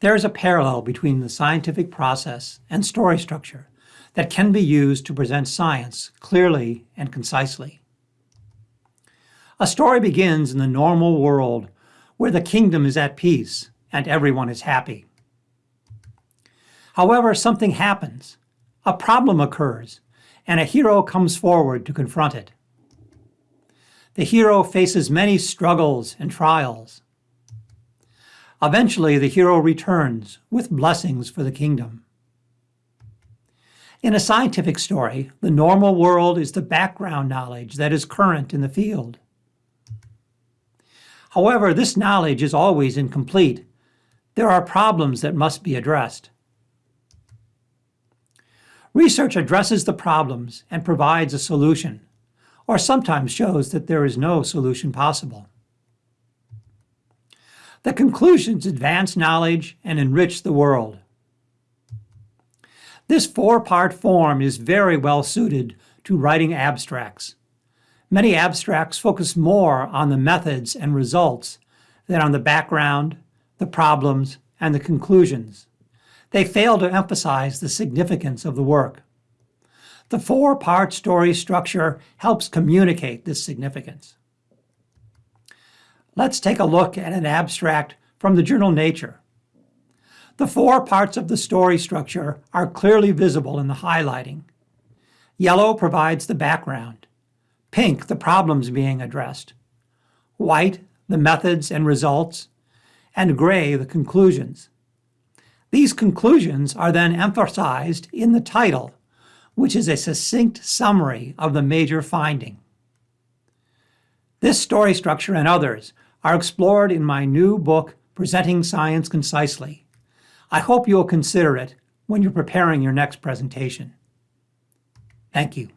There is a parallel between the scientific process and story structure that can be used to present science clearly and concisely. A story begins in the normal world where the kingdom is at peace and everyone is happy. However, something happens. A problem occurs, and a hero comes forward to confront it. The hero faces many struggles and trials. Eventually, the hero returns with blessings for the kingdom. In a scientific story, the normal world is the background knowledge that is current in the field. However, this knowledge is always incomplete. There are problems that must be addressed. Research addresses the problems and provides a solution, or sometimes shows that there is no solution possible. The conclusions advance knowledge and enrich the world. This four-part form is very well suited to writing abstracts. Many abstracts focus more on the methods and results than on the background, the problems, and the conclusions. They fail to emphasize the significance of the work. The four-part story structure helps communicate this significance. Let's take a look at an abstract from the journal Nature. The four parts of the story structure are clearly visible in the highlighting. Yellow provides the background. Pink, the problems being addressed. White, the methods and results. And gray, the conclusions. These conclusions are then emphasized in the title, which is a succinct summary of the major finding. This story structure and others are explored in my new book, Presenting Science Concisely, I hope you'll consider it when you're preparing your next presentation. Thank you.